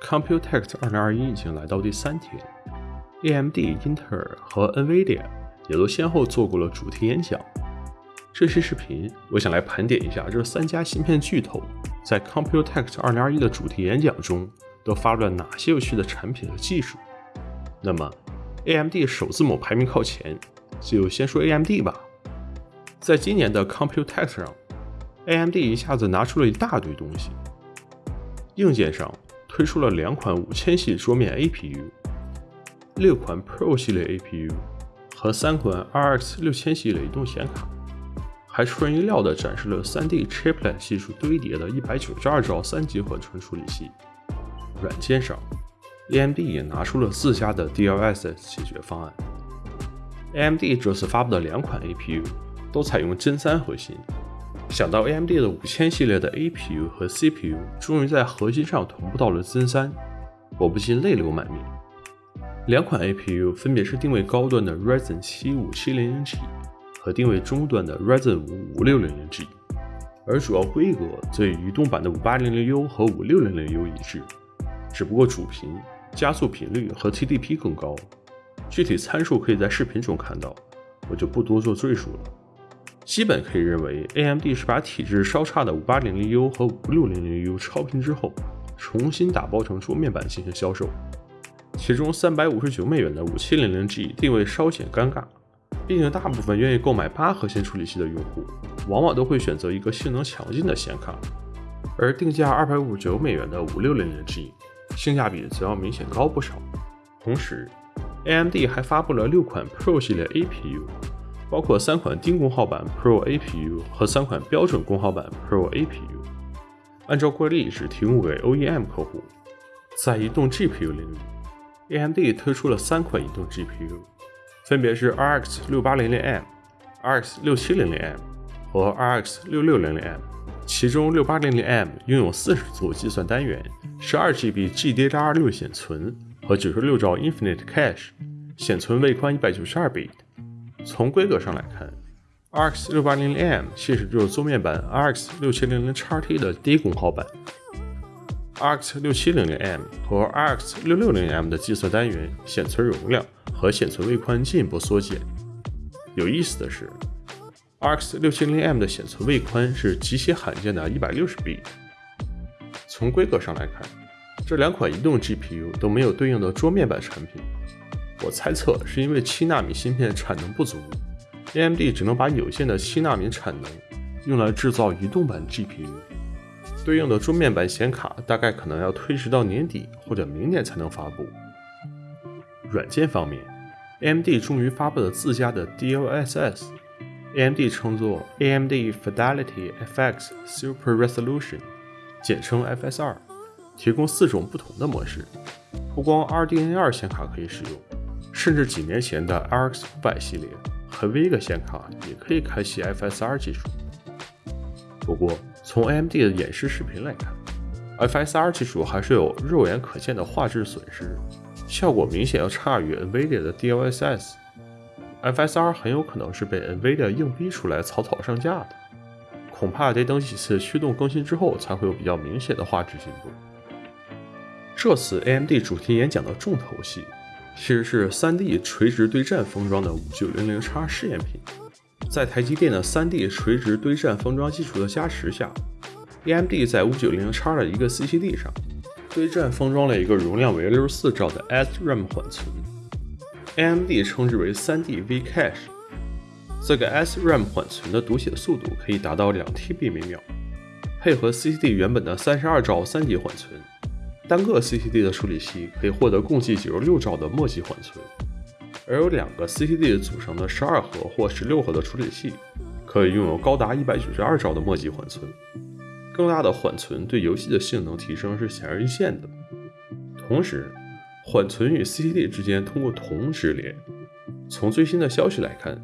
Computex 2021已经来到第三天，AMD、英特尔和 NVIDIA 也都先后做过了主题演讲。这期视频，我想来盘点一下这三家芯片巨头在 Computex 2021的主题演讲中都发布了哪些有趣的产品和技术。那么，AMD 首字母排名靠前，就先说 AMD 吧。在今年的 Computex 上，AMD 一下子拿出了一大堆东西。硬件上推出了两款五千系桌面 APU，六款 Pro 系列 APU 和三款 RX 六千系列移动显卡，还出人意料的展示了 3D Chiplet 技术堆叠的192兆三级缓存处理器。软件上，AMD 也拿出了自家的 DLSS 解决方案。AMD 这次发布的两款 APU 都采用 Zen 三核心。想到 AMD 的五千系列的 APU 和 CPU 终于在核心上同步到了 Zen 三，我不禁泪流满面。两款 APU 分别是定位高端的 Ryzen 七五七零零 G 和定位中端的 Ryzen 五五六零零 G，而主要规格则与移动版的五八零零 U 和五六零零 U 一致，只不过主频、加速频率和 TDP 更高。具体参数可以在视频中看到，我就不多做赘述了。基本可以认为，AMD 是把体质稍差的 5800U 和 5600U 超频之后，重新打包成桌面版进行销售。其中359美元的 5700G 定位稍显尴尬，毕竟大部分愿意购买八核心处理器的用户，往往都会选择一个性能强劲的显卡，而定价259美元的 5600G 性价比则要明显高不少。同时，AMD 还发布了六款 Pro 系列 APU。包括三款低功耗版 Pro APU 和三款标准功耗版 Pro APU，按照惯例只提供给 OEM 客户。在移动 GPU 领域，AMD 推出了三款移动 GPU，分别是 RX 6800M、RX 6700M 和 RX 6600M。其中 6800M 拥有四十组计算单元、十二 GB GDDR6 显存和九十六兆 Infinite Cache，显存位宽一百九十二 bit。从规格上来看，RX 680M 其实就是桌面版 RX 6700 XT 的低功耗版。RX 6700M 和 RX 660M 的计算单元、显存容量和显存位宽进一步缩减。有意思的是，RX 670M 的显存位宽是极其罕见的 160b。从规格上来看，这两款移动 GPU 都没有对应的桌面版产品。我猜测是因为七纳米芯片产能不足，AMD 只能把有限的七纳米产能用来制造移动版 GPU，对应的桌面版显卡大概可能要推迟到年底或者明年才能发布。软件方面，AMD 终于发布了自家的 DLSS，AMD 称作 AMD Fidelity FX Super Resolution，简称 FSR，提供四种不同的模式，不光 RDNA 显卡可以使用。甚至几年前的 RX 500系列和 Vega 显卡也可以开启 FSR 技术。不过，从 AMD 的演示视频来看，FSR 技术还是有肉眼可见的画质损失，效果明显要差于 NVIDIA 的 DLSS。FSR 很有可能是被 NVIDIA 硬逼出来草草上架的，恐怕得等几次驱动更新之后才会有比较明显的画质进步。这次 AMD 主题演讲的重头戏。其实是 3D 垂直对战封装的 5900X 试验品，在台积电的 3D 垂直对战封装技术的加持下，AMD 在 5900X 的一个 CCD 上对战封装了一个容量为64兆的 SRAM 缓存，AMD 称之为 3D V Cache。这个 SRAM 缓存的读写速度可以达到 2TB 每秒，配合 CCD 原本的32兆三级缓存。单个 CCD 的处理器可以获得共计九十六兆的末级缓存，而有两个 CCD 组成的十二核或十六核的处理器，可以拥有高达一百九十二兆的末级缓存。更大的缓存对游戏的性能提升是显而易见的。同时，缓存与 CCD 之间通过铜直连。从最新的消息来看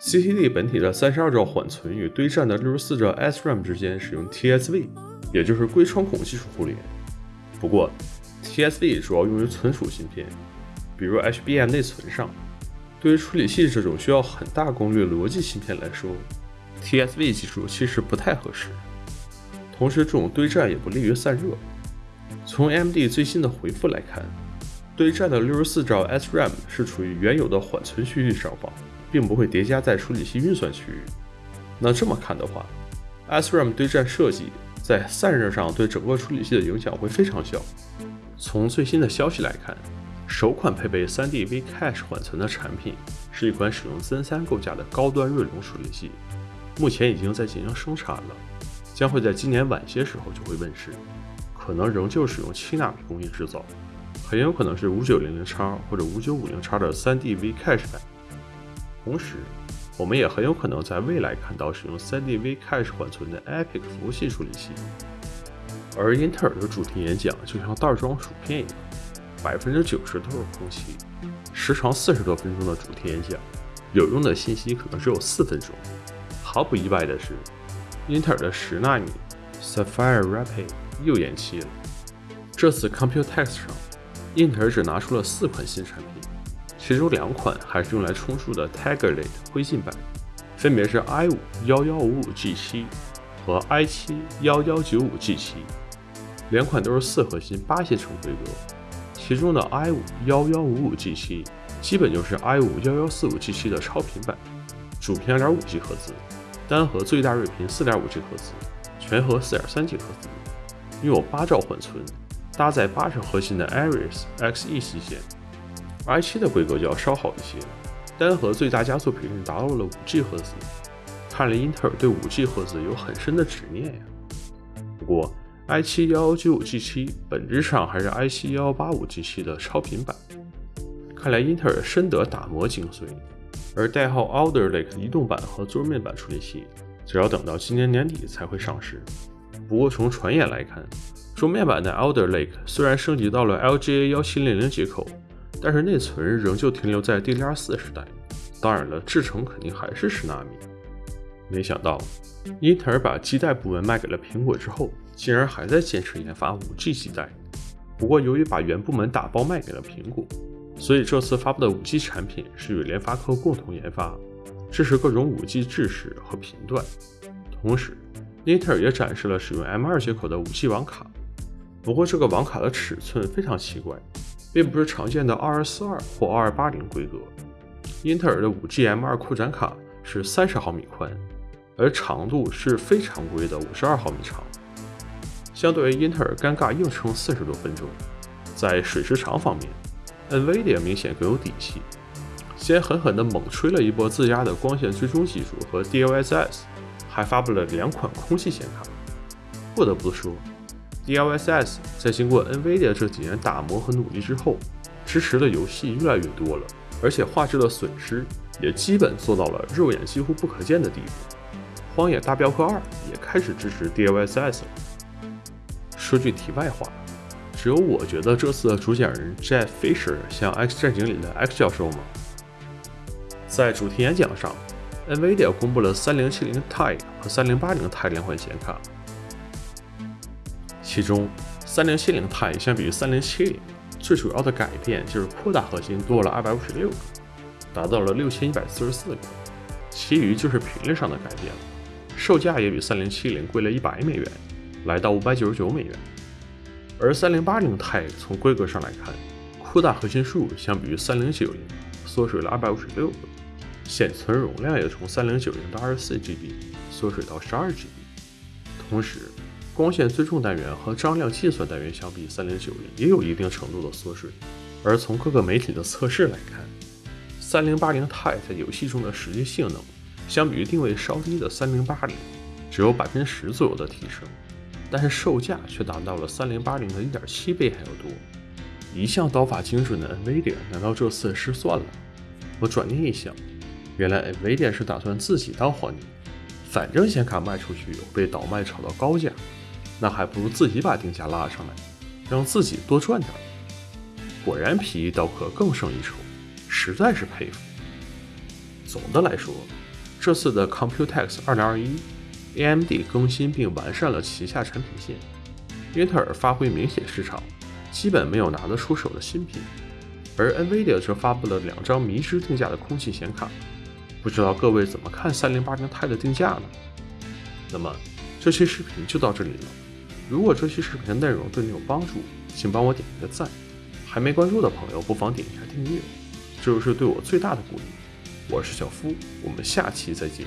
，CCD 本体的三十二兆缓存与堆栈的六十四兆 SRAM 之间使用 TSV，也就是硅穿孔技术互联。不过，TSV 主要用于存储芯片，比如 HBM 内存上。对于处理器这种需要很大功率逻辑芯片来说，TSV 技术其实不太合适。同时，这种堆栈也不利于散热。从 AMD 最新的回复来看，对战的六十四兆 SRAM 是处于原有的缓存区域上方，并不会叠加在处理器运算区域。那这么看的话，SRAM 对战设计在散热上对整个处理器的影响会非常小。从最新的消息来看，首款配备 3D V-Cache 缓存的产品是一款使用 Zen 3构架的高端锐龙处理器，目前已经在进行生产了，将会在今年晚些时候就会问世，可能仍旧使用七纳米工艺制造，很有可能是 5900X 或者 5950X 的 3D V-Cache 版。同时，我们也很有可能在未来看到使用 3D V-Cache 缓存的 Epic 服务器处理器。而英特尔的主题演讲就像袋装薯片一样。百分之九十都是空气，时长四十多分钟的主题演讲，有用的信息可能只有四分钟。毫不意外的是，英特尔的十纳米 Sapphire Rapid 又延期了。这次 Computex 上，英特尔只拿出了四款新产品，其中两款还是用来充数的 tiger late 灰信版。分别是 i 五幺幺五五 g 七和 i 七幺幺九五 g 七两款都是四核心八线程规格。其中的 i 五幺幺五五 g 七基本就是 i 五幺幺四五 g 七的超频版主频二点五 g 赫兹单核最大睿频四点五 g 赫兹全核四点三 g 赫兹。拥有八兆缓存搭载八十核心的 iris xe 系列 i7 的规格就要稍好一些，单核最大加速频率达到了五 G 赫兹，看来英特尔对五 G 赫兹有很深的执念呀。不过 i7 幺九五 G 七本质上还是 i7 幺八五 G 七的超频版，看来英特尔深得打磨精髓。而代号 Alder Lake 移动版和桌面版处理器，则要等到今年年底才会上市。不过从传言来看，桌面版的 Alder Lake 虽然升级到了 LGA 幺七零零接口，但是内存仍旧停留在 DDR 四时代。当然了，制程肯定还是十纳米。没想到，英特尔把基带部门卖给了苹果之后。竟然还在坚持研发 5G 基带，不过由于把原部门打包卖给了苹果，所以这次发布的 5G 产品是与联发科共同研发，支持各种 5G 制式和频段。同时，英特尔也展示了使用 M2 接口的 5G 网卡，不过这个网卡的尺寸非常奇怪，并不是常见的2242或2280规格。英特尔的 5G M2 扩展卡是30毫米宽，而长度是非常规的52毫米长。相对于英特尔尴尬硬撑四十多分钟，在水时长方面，NVIDIA 明显更有底气，先狠狠地猛吹了一波自家的光线追踪技术和 DLSS，还发布了两款空气显卡。不得不说，DLSS 在经过 NVIDIA 这几年打磨和努力之后，支持的游戏越来越多了，而且画质的损失也基本做到了肉眼几乎不可见的地步。荒野大镖客二也开始支持 DLSS 了。说句题外话，只有我觉得这次的主讲人 Jeff Fisher 像《X 战警》里的 X 教授吗？在主题演讲上，NVIDIA 公布了3070 Ti 和3080 Ti 两款显卡，其中3070 Ti 相比于3070，最主要的改变就是扩大核心多了256个，达到了6144个，其余就是频率上的改变了，售价也比3070贵了一百美元。来到五百九十九美元，而三零八零 Ti 从规格上来看，扩大核心数相比于三零九零缩水了二百五十六个，显存容量也从三零九零的二十四 GB 缩水到十二 GB。同时，光线追踪单元和张量计算单元相比三零九零也有一定程度的缩水。而从各个媒体的测试来看，三零八零 Ti 在游戏中的实际性能，相比于定位稍低的三零八零，只有百分之十左右的提升。但是售价却达到了三零八零的一点七倍还要多。一向刀法精准的 Nvidia 难道这次失算了？我转念一想，原来 Nvidia 是打算自己当皇帝，反正显卡卖出去又被倒卖炒到高价，那还不如自己把定价拉上来，让自己多赚点。果然皮衣刀客更胜一筹，实在是佩服。总的来说，这次的 Computex 二零二一。AMD 更新并完善了旗下产品线，英特尔发挥明显失常，基本没有拿得出手的新品，而 NVIDIA 则发布了两张迷之定价的空气显卡，不知道各位怎么看三零八零 Ti 的定价呢？那么这期视频就到这里了，如果这期视频的内容对你有帮助，请帮我点一个赞。还没关注的朋友，不妨点一下订阅，这就是对我最大的鼓励。我是小夫，我们下期再见。